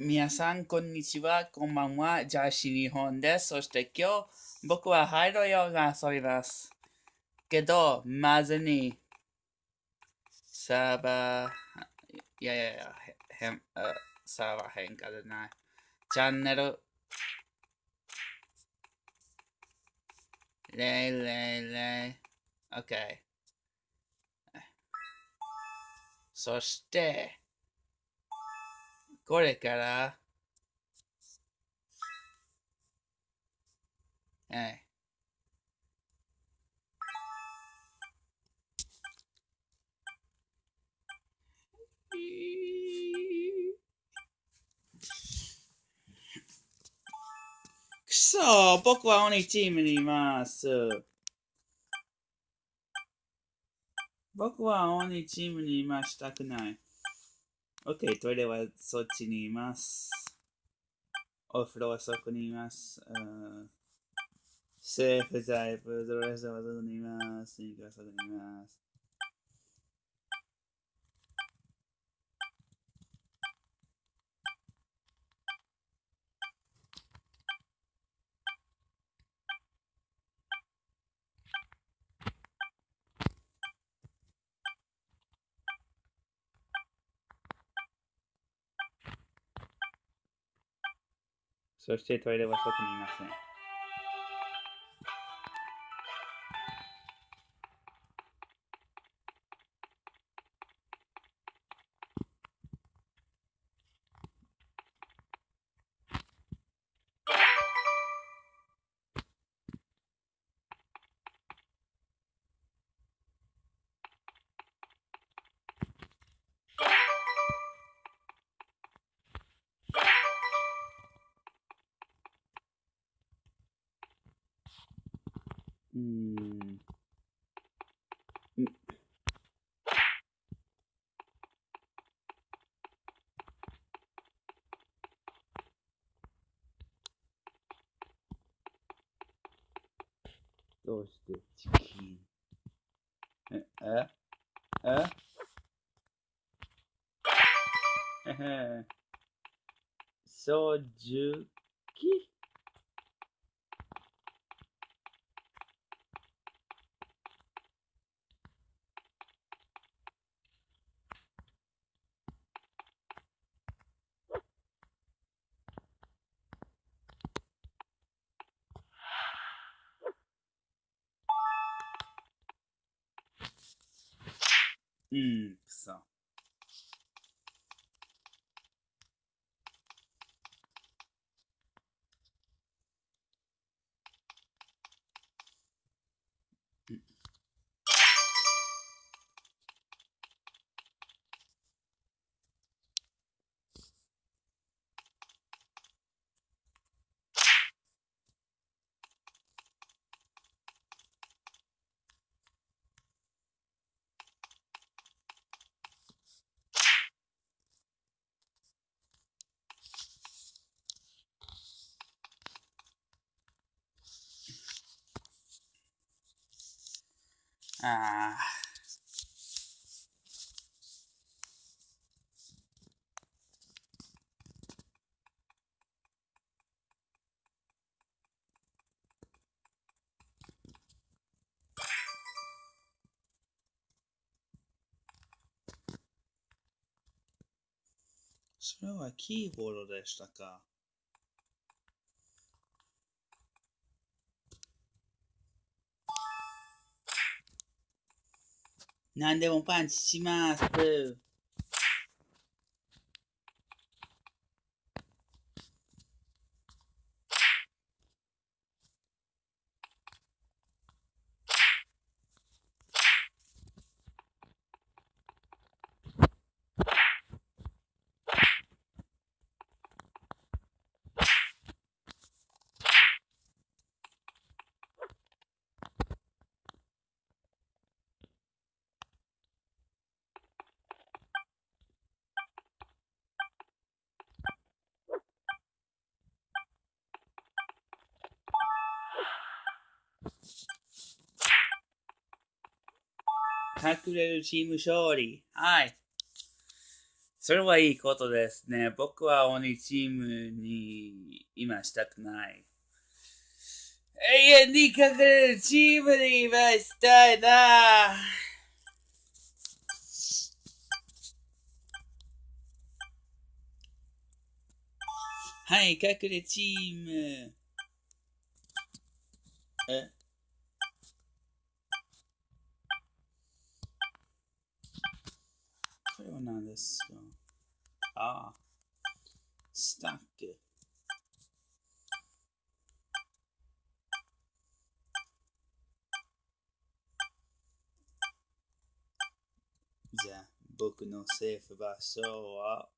皆さん、こんにちは。こんばんは。ジャーシー日本です。そして今日、僕はハイロヨガ遊びます。けど、まずに、サーバー、いやいやいや、変、サーバー変化でない。チャンネル、レイレイレイ、OK。そして、これから、はい。くそ僕は鬼チームにいます。僕は鬼チームにいましたくない。OK、トイレはそっちにいます。お風呂はそこにいます。セーフタイプ、ドレスはそこにいます。スニーカーはそこにいます。そしてトイレは外にいません。うん。どうしてチキン？え、え？ええへへ。そううん、くそ。ああ。それはキーボードでしたか何でもパンチします。隠れるチーム勝利。はい。それはいいことですね。僕は鬼チームに今したくない。永遠に隠れるチームに今したいな。はい、隠れチーム。え？これは何ですかああ、じゃあ、僕のセーフ場所は、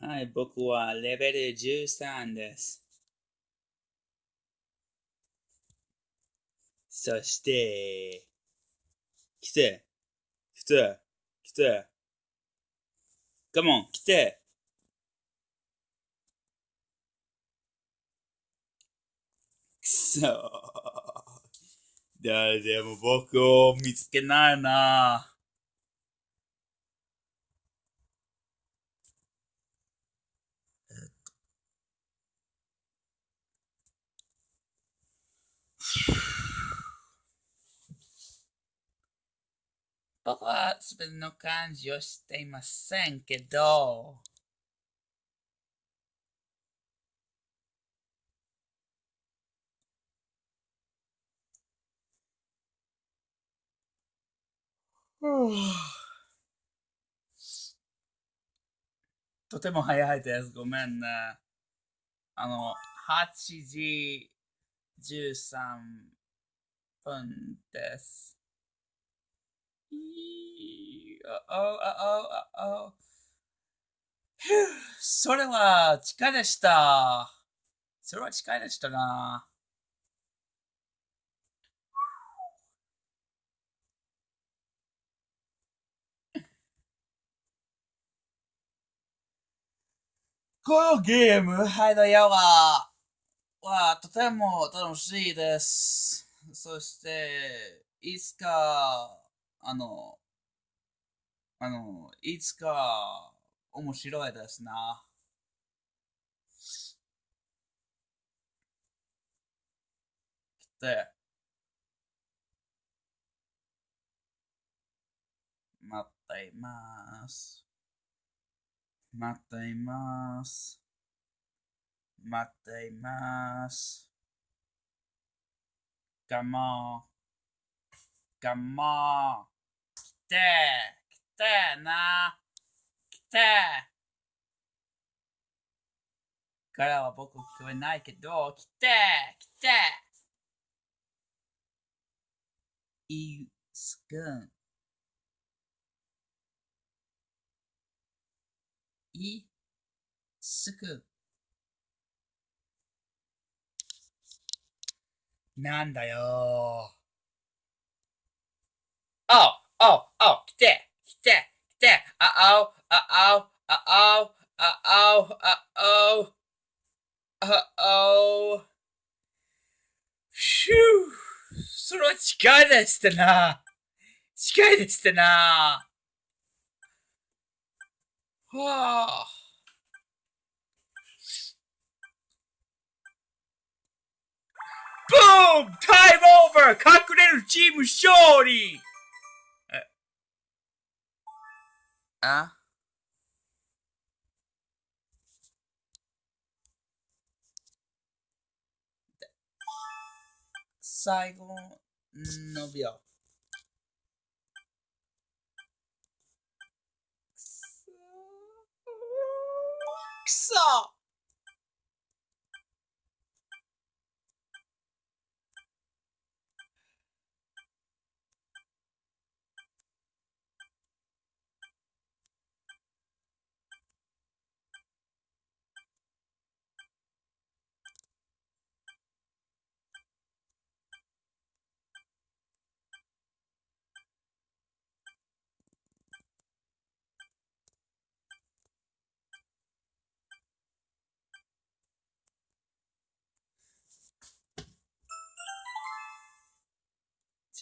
はい、僕はレベル13です。そして、来て、来て、来て。カモン、来て。くそ。誰でも僕を見つけないな。僕はすべての漢字を知っていませんけど、とても早いです。ごめんね。あの、8時13分です。いいあおあおあおふうそれは近いでした。それは近いでしたな。このゲーム、ハイドヤは、はとても楽しいです。そして、いつか、あの、あの、いつか面白いですな。で、待っています。待っています。待っています。Come on. Come on. 来て、来てな。来て。からは僕聞こえないけど、来て、来て。いすくん。いすくん。なんだよおうおうおう来て来て来てあおうあおうあおうあおうあおうあおうひゅうそれは近いですってな近いですってなはあブームタイムオーバー隠れるチーム勝利あ最後の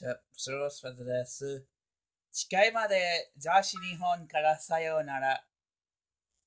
秒くそくそじゃあ、そろそろです。近いまで、雑誌日本からさようなら。